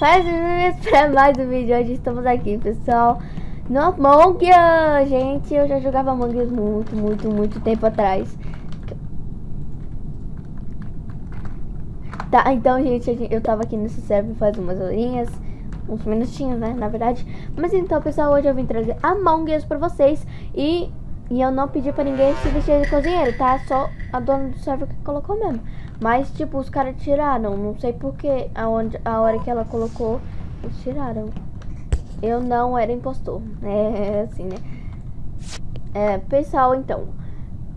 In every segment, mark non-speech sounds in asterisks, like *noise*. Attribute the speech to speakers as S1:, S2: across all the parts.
S1: faz *laughs* para mais um vídeo. Hoje estamos aqui, pessoal, no Among Us. Gente, eu já jogava Among Us muito, muito, muito tempo atrás. Tá, então, gente, eu tava aqui nesse server faz umas horinhas, uns minutinhos, né, na verdade. Mas então, pessoal, hoje eu vim trazer Among Us pra vocês e, e eu não pedi pra ninguém se vestir de cozinheiro, tá? Só a dona do server que colocou mesmo. Mas, tipo, os caras tiraram. Não sei porquê. Aonde, a hora que ela colocou, eles tiraram. Eu não era impostor. *laughs* É assim, né? É, pessoal, então.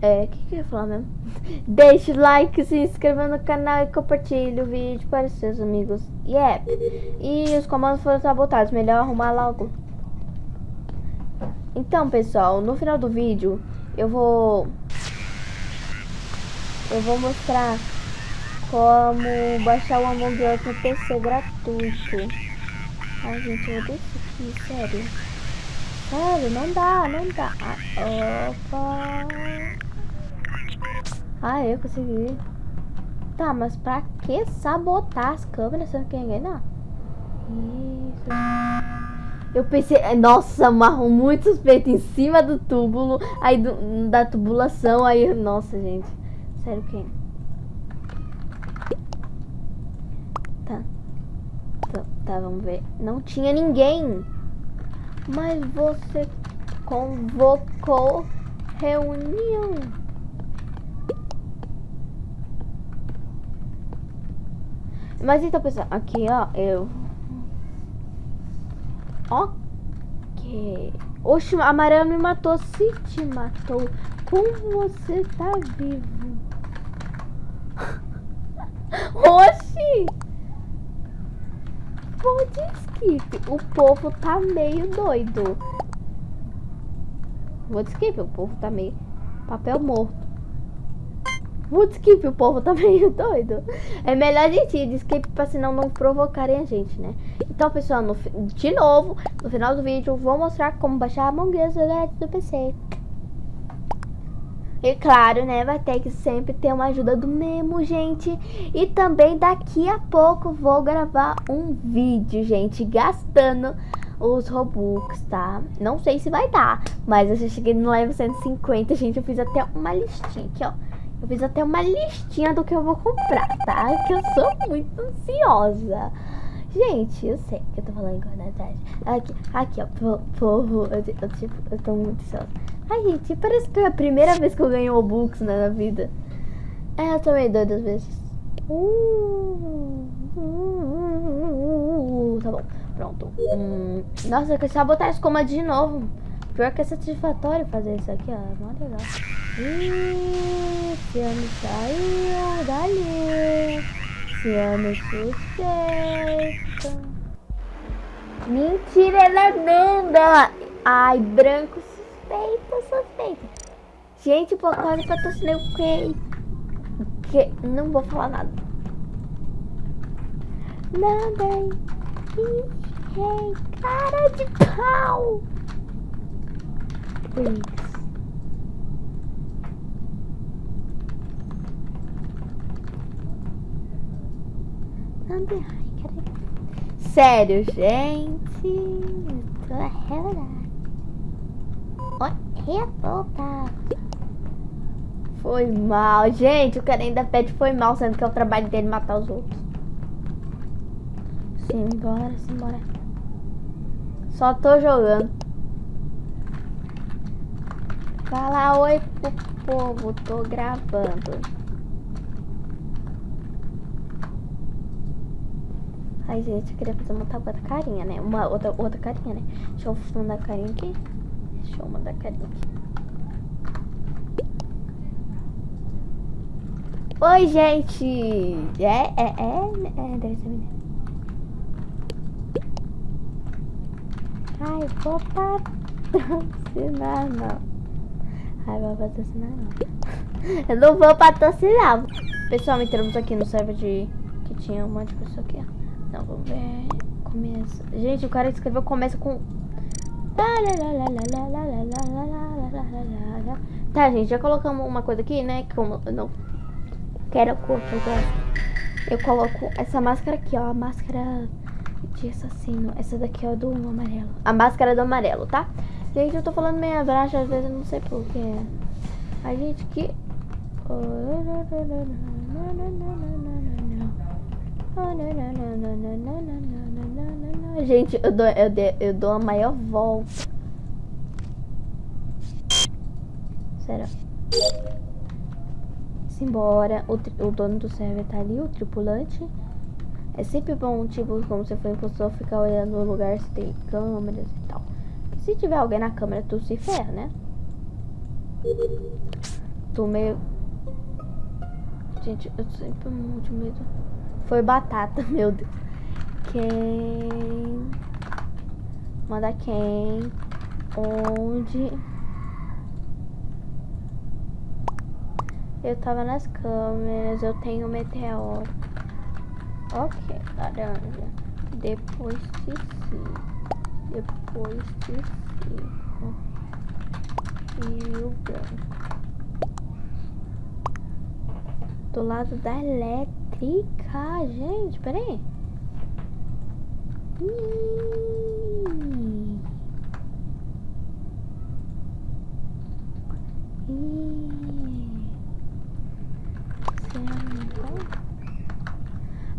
S1: É, o que, que eu ia falar mesmo? *laughs* Deixe o like, se inscreva no canal e compartilhe o vídeo para seus amigos. Yeah. E os comandos foram sabotados. Melhor arrumar logo. Então, pessoal, no final do vídeo, eu vou... Eu vou mostrar como baixar o Among Us no PC gratuito. Ai, gente, eu desço aqui, sério. Sério, não dá, não dá. Ah, opa. Ah, eu consegui. Tá, mas pra que sabotar as câmeras se não quer enganar? Isso. Eu pensei, nossa, marrom muito suspeito em cima do túbulo, aí do, da tubulação, aí, nossa, gente. Sério, quem? Tá. tá. Tá, vamos ver. Não tinha ninguém. Mas você convocou reunião. Mas então, pessoal, aqui, ó, eu... Ok. Oxe, a Maria me matou. Se te matou, como você tá vivo? *laughs* Oxi! Pode skip. O povo tá meio doido. Vou skip, o povo tá meio papel morto. Vou skip, o povo tá *laughs* meio doido. É melhor a gente ir de skip pra senão não provocarem a gente, né? Então, pessoal, no, de novo, no final do vídeo, vou mostrar como baixar a Among do PC. E claro, né, vai ter que sempre ter uma ajuda do Memo, gente. E também daqui a pouco vou gravar um vídeo, gente, gastando os Robux, tá? Não sei se vai dar, mas eu já cheguei no level 150, gente, eu fiz até uma listinha aqui, ó. Eu fiz até uma listinha do que eu vou comprar, tá? Que eu sou muito ansiosa. Gente, eu sei que eu tô falando verdade. Aqui, aqui, ó, povo, eu, eu, tipo, eu tô muito ansiosa. Ai, gente, parece que é a primeira vez que eu ganho Robux né, na vida. É, eu tomei doidas vezes. Uh, uh, uh, tá bom, pronto. Hum, nossa, eu quero sabotar as comandos de novo. Pior que é satisfatório fazer isso aqui, ó. É mó legal. Ih, esse ano saiu dali. Esse ano suspeita. Mentira, ela não dá. Ai, branco suspeita, suspeita. Gente, que eu tô sendo que... que... Não vou falar nada. Nada. Ei, cara de pau. Nada. Ai, cara. Sério, gente. Tô arreglada revoltado. Foi mal. Gente, o cara ainda pede foi mal, sendo que é o trabalho dele matar os outros. Simbora, simbora. Só tô jogando. Fala oi pro povo, tô gravando. Ai, gente, eu queria fazer uma outra carinha, né? Uma outra, outra carinha, né? Deixa eu fundar a carinha aqui. Deixa eu mandar carinha aqui. Oi, gente! É, é, é, é, deve ser menina. Ai, vou patrocinar, não. Ai, vou patrocinar, não. *laughs* Eu não vou patrocinar. Pessoal, entramos aqui no server de... Que tinha um monte de pessoa aqui, ó. Não, vamos ver... Começa... Gente, o cara escreveu começa com Tá, gente, já colocamos uma coisa aqui, né? Como eu não quero que eu gosto. Eu coloco essa máscara aqui, ó. A máscara de assassino. Essa daqui é do amarelo. A máscara do amarelo, tá? Gente, eu tô falando meio abraço, às vezes eu não sei porquê. A gente que... Gente, eu dou, eu, eu dou a maior volta. Sério. Simbora. O, o dono do server tá ali, o tripulante. É sempre bom, tipo, como você for impostor, ficar olhando no lugar se tem câmeras e tal. Se tiver alguém na câmera, tu se ferra, né? Tô meio... Gente, eu sempre muito medo. Foi batata, *laughs* meu Deus. Quem... Manda quem? Onde... Eu tava nas câmeras, eu tenho meteoro. Ok, laranja. Depois de cinco. Depois de cinco. E o branco. Do lado da elétrica. Gente, peraí. Ih. Ih.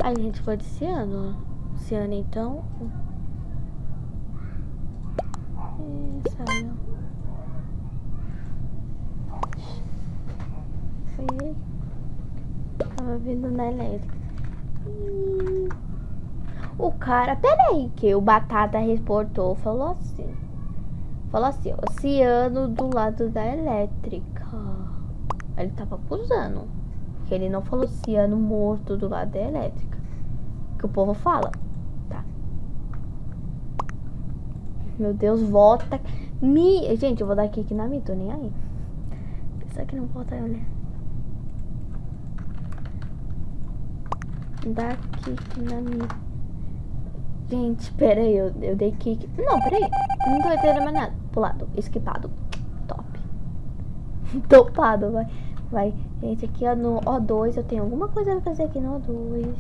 S1: A gente foi de Ciano. Ciano, então. Foi ele. Tava vindo na elétrica. E... O cara, peraí, que o Batata reportou, falou assim. Falou assim, ó, Ciano do lado da elétrica. Ele tava acusando. Que ele não falou Ciano morto do lado da elétrica que o povo fala. Tá. Meu Deus, volta. Me... Gente, eu vou dar aqui, aqui na minha, tô nem aí. Será que não volta, olha? Daqui, aqui na minha. Gente, pera aí, eu, eu dei kick. Não, pera aí. Não tô entendendo mais nada. Pulado, esquipado. Top. *laughs* Topado, vai. Vai. Gente, aqui ó, no O2 eu tenho alguma coisa pra fazer aqui no O2.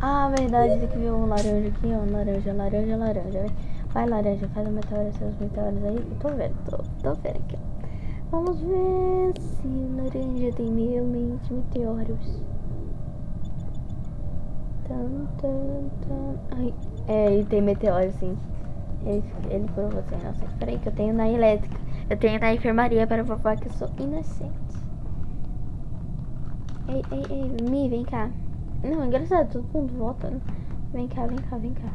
S1: Ah, verdade, tem que ver um laranja aqui, ó. Laranja, laranja, laranja. Vai, laranja, faz o meteoro, seus meteoros aí. Eu tô vendo, tô, tô vendo aqui, ó. Vamos ver se laranja tem realmente meteoros. Ai, é, ele tem meteoro, sim. Ele, ele por você, nossa. Peraí que eu tenho na elétrica. Eu tenho na enfermaria para provar que eu sou inocente. Ei, ei, ei, Mi, vem cá. Não, é engraçado, todo mundo volta. Né? Vem cá, vem cá, vem cá.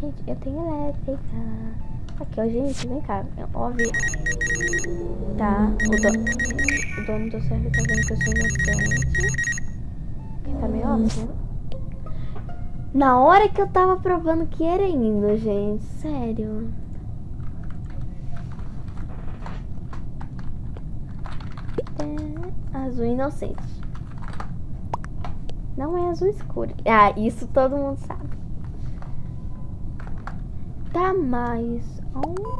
S1: Gente, eu tenho elétrica. Aqui, ó, gente, vem cá. Óbvio. Tá, o, do... o dono do server tá vendo que eu sou inocente. Que tá meio óbvio, né? Na hora que eu tava provando que era indo, gente. Sério. É, azul inocente. Não é azul escuro. Ah, isso todo mundo sabe. Tá mais um.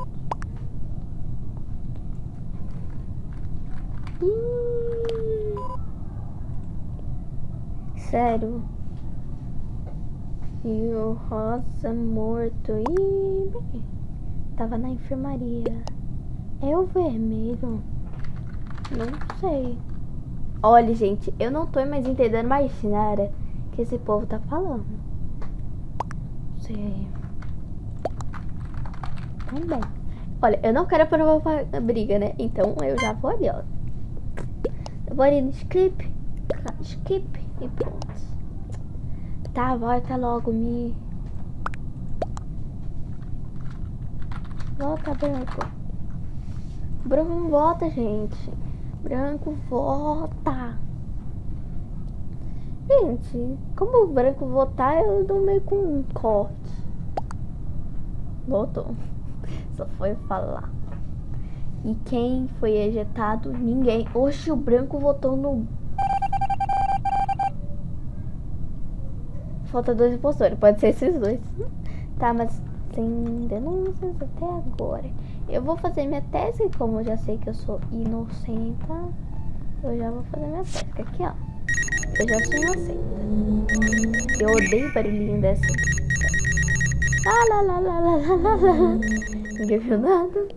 S1: Sério. E o rosa morto. Ih, tava na enfermaria. É o vermelho? Não sei. Olha, gente, eu não tô mais entendendo mais nada que esse povo tá falando. Sei. Também. Olha, eu não quero provar briga, né? Então eu já vou ali, ó. Eu vou ali no skip. Skip e pronto. Tá, volta logo, me. Volta, branco. Branco não volta, gente. Branco vota. Gente, como o branco votar, eu dou meio com um corte. Votou. *laughs* Só foi falar. E quem foi ejetado? Ninguém. Oxe, o branco votou no... Falta dois impostores. Pode ser esses dois. Tá, mas tem denúncias até agora. Eu vou fazer minha tese, como eu já sei que eu sou inocenta, eu já vou fazer minha tese. Aqui, ó. Eu já sou inocente. Eu odeio barulhinho dessa. Lá, lá, lá, lá, lá, lá, lá. Ninguém viu nada.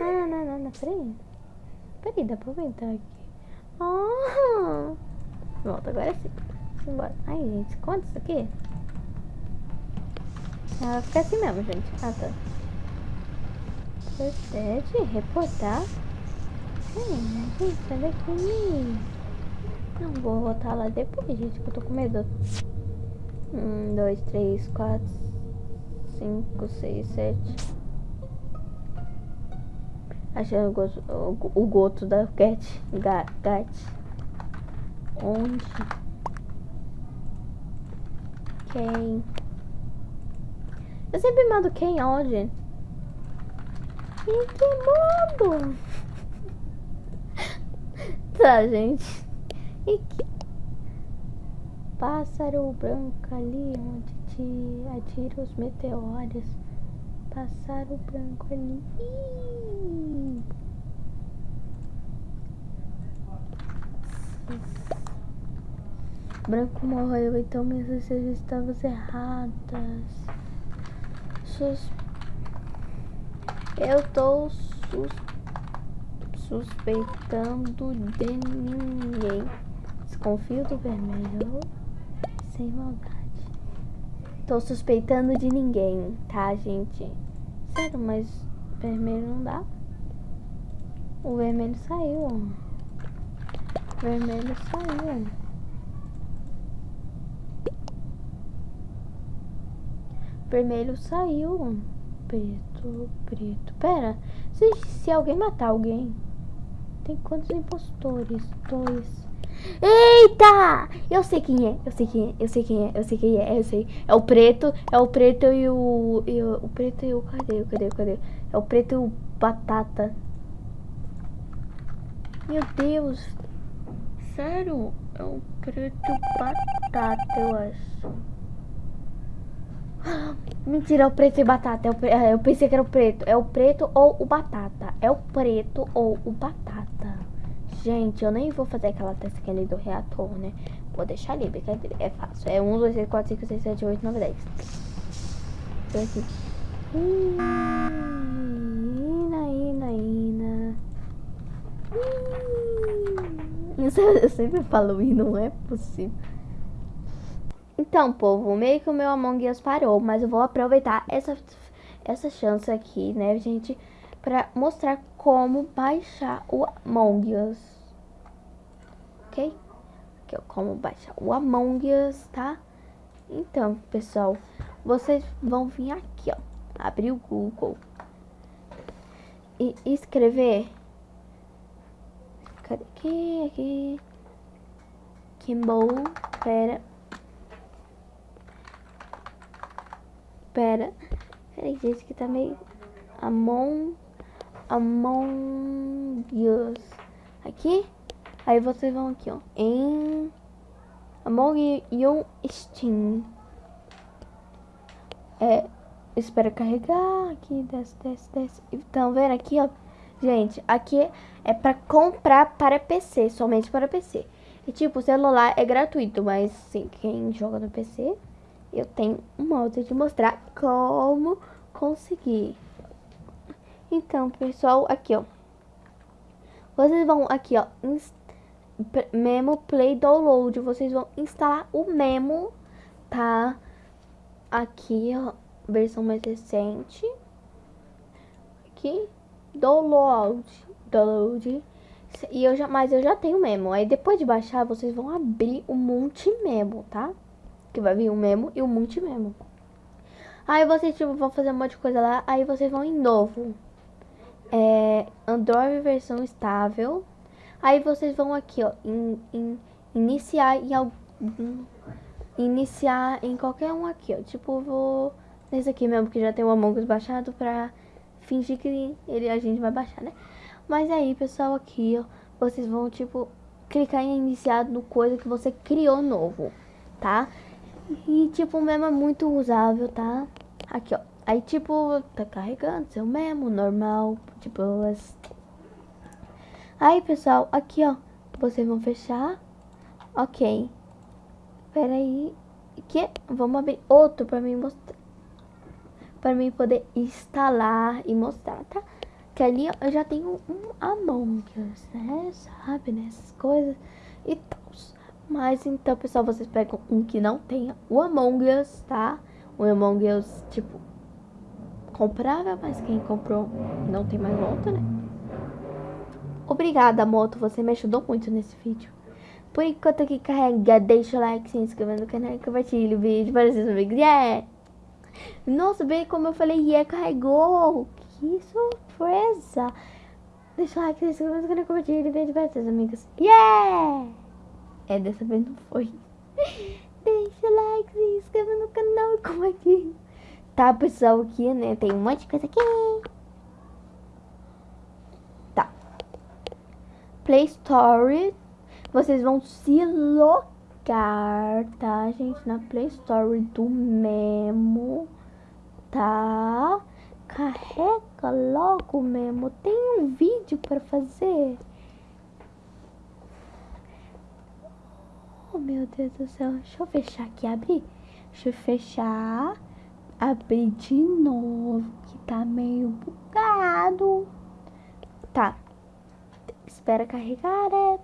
S1: Ah, não, não, não, peraí. Peraí, dá pra aumentar aqui. Ah. Volta, agora sim. Simbora. Ai, gente, esconde isso aqui. Vai ficar assim mesmo, gente. Ah, tá. Protege, reportar. Sim, gente, sai daqui. Não vou voltar lá depois, gente, que eu tô com medo. Um, dois, três, quatro, cinco, seis, sete. Achei o gosto, o, o gosto da Gat. Gat. Onde? Quem? Eu sempre mando quem onde? Em que mundo? tá, gente. E que... Pássaro branco ali onde te atira os meteoros. Pássaro branco ali. Branco morreu, então minhas decisões estavam erradas. Eu tô sus... suspeitando de ninguém. Desconfio do vermelho. Sem maldade. Tô suspeitando de ninguém, tá, gente? Sério, mas vermelho não dá. O vermelho saiu. O vermelho saiu. Vermelho saiu. Preto, preto. Pera, se, se alguém matar alguém, tem quantos impostores? Dois. Eita! Eu sei quem é, eu sei quem é, eu sei quem é, eu sei quem é, eu sei. É o preto, é o preto e o. E o, o preto e o. Cadê? Cadê? Cadê? É o preto e o batata. Meu Deus! Sério? É o preto batata, eu acho. *gasps* Mentira, é o preto e batata. É é, eu pensei que era o preto. É o preto ou o batata. É o preto ou o batata. Gente, eu nem vou fazer aquela testa ali do reator, né? Vou deixar ali, brincadeira. É fácil. É 1, 2, 3, 4, 5, 6, 7, 8, 9, 10. Então aqui. Ina, ina, ina. Eu sempre falo e não é possível. Então, povo, meio que o meu Among Us parou, mas eu vou aproveitar essa, essa chance aqui, né, gente, pra mostrar como baixar o Among Us. Ok? Aqui, ó, como baixar o Among Us, tá? Então, pessoal, vocês vão vir aqui, ó, abrir o Google e escrever... Cadê? Aqui, aqui... Kimball, pera... Pera. Peraí, gente, que tá meio... Among... Among Us. Aqui. Aí vocês vão aqui, ó. Em... Among You Steam. É... Espera carregar. Aqui, desce, desce, desce. Então, vendo aqui, ó. Gente, aqui é pra comprar para PC. Somente para PC. E tipo, o celular é gratuito, mas sim, quem joga no PC eu tenho um modo de mostrar como conseguir. Então, pessoal, aqui, ó. Vocês vão aqui, ó, Memo Play Download. Vocês vão instalar o Memo, tá? Aqui, ó, versão mais recente. Aqui, Download, Download. E eu já, mas eu já tenho Memo. Aí depois de baixar, vocês vão abrir o Multi Memo, tá? Que vai vir o memo e o multi-memo. Aí vocês tipo, vão fazer um monte de coisa lá, aí vocês vão em novo. É, Android versão estável. Aí vocês vão aqui, ó, iniciar em algum iniciar em qualquer um aqui, ó. Tipo, vou nesse aqui mesmo que já tem o Among Us baixado pra fingir que ele a gente vai baixar, né? Mas aí, pessoal, aqui, ó, vocês vão tipo clicar em iniciar no coisa que você criou novo, tá? E, tipo, o memo é muito usável, tá? Aqui, ó. Aí, tipo, tá carregando seu memo normal, tipo, as... Aí, pessoal, aqui, ó. Vocês vão fechar Ok. Pera aí. Que? Vamos abrir outro pra mim mostrar. Pra mim poder instalar e mostrar, tá? Que ali eu já tenho um Among Us, né? Sabe, né? Essas coisas e tal. Mas então, pessoal, vocês pegam um que não tenha o Among Us, tá? O Among Us, tipo, comprável, mas quem comprou não tem mais volta, né? Obrigada, moto, você me ajudou muito nesse vídeo. Por enquanto aqui carrega, deixa o like, se inscreva no canal, compartilhe o vídeo para seus amigos. Yeah! Nossa, bem como eu falei, yeah, carregou! Que surpresa! Deixa o like, se inscreva no canal, compartilhe o vídeo para seus amigos. Yeah! É, dessa vez não foi. *laughs* Deixa o like, se inscreva no canal e compartilhe. Tá, pessoal, aqui, né? Tem um monte de coisa aqui. Tá. Play Store. Vocês vão se logar, tá, gente? Na Play Store do Memo. Tá? Carrega logo, Memo. Tem um vídeo pra fazer. Meu Deus do céu. Deixa eu fechar aqui, abrir. Deixa eu fechar. Abrir de novo, que tá meio bugado. Tá. Espera carregar, é.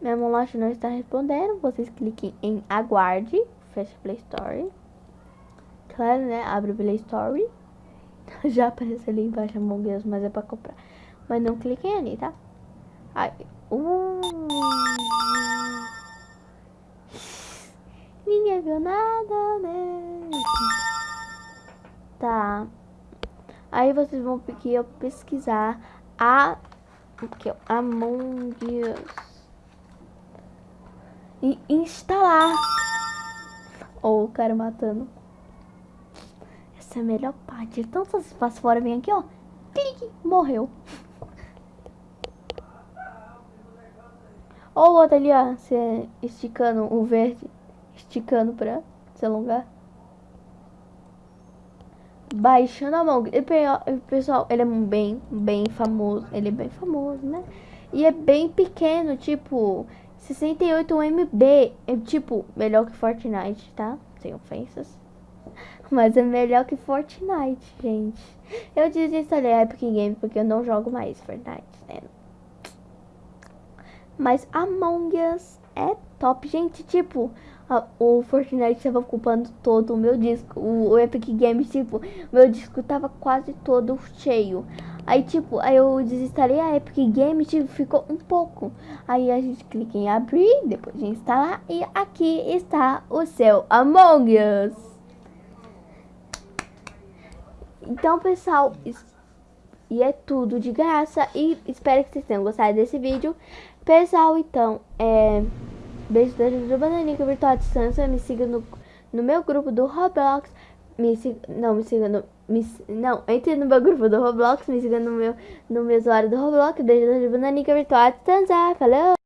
S1: Minha loja não está respondendo. Vocês cliquem em aguarde. Fecha Play Store. Claro, né? Abre Play Store. *laughs* Já aparece ali embaixo Among Us, mas é pra comprar. Mas não cliquem ali, tá? Ai. Uh. Viu nada, né? Tá. Aí vocês vão aqui pesquisar a aqui, ó, Among Us e instalar. Ou oh, o cara matando. Essa é a melhor parte. Então se você passa fora, vem aqui, ó. Clique, morreu. Ou o outro ali, ó, você esticando o verde esticando pra se alongar. Baixando a mão. E, pessoal, ele é bem, bem famoso. Ele é bem famoso, né? E é bem pequeno, tipo, 68 MB. É tipo, melhor que Fortnite, tá? Sem ofensas. *laughs* Mas é melhor que Fortnite, gente. Eu desinstalei a Epic Games porque eu não jogo mais Fortnite, né? Mas Among Us é top, gente. Tipo, o Fortnite estava ocupando todo o meu disco. O, o, Epic Games, tipo, meu disco tava quase todo cheio. Aí, tipo, aí eu desinstalei a Epic Games, tipo, ficou um pouco. Aí a gente clica em abrir, depois de instalar, e aqui está o seu Among Us. Então, pessoal, e é tudo de graça. E espero que vocês tenham gostado desse vídeo. Pessoal, então, é... Beijo da Juju Bananica Virtual à Distância. Me siga no, no meu grupo do Roblox. Me siga, não, me siga no, me, não, entre no meu grupo do Roblox. Me siga no meu, no meu usuário do Roblox. Beijo da Juju Bananica Virtual à Distância. Falou!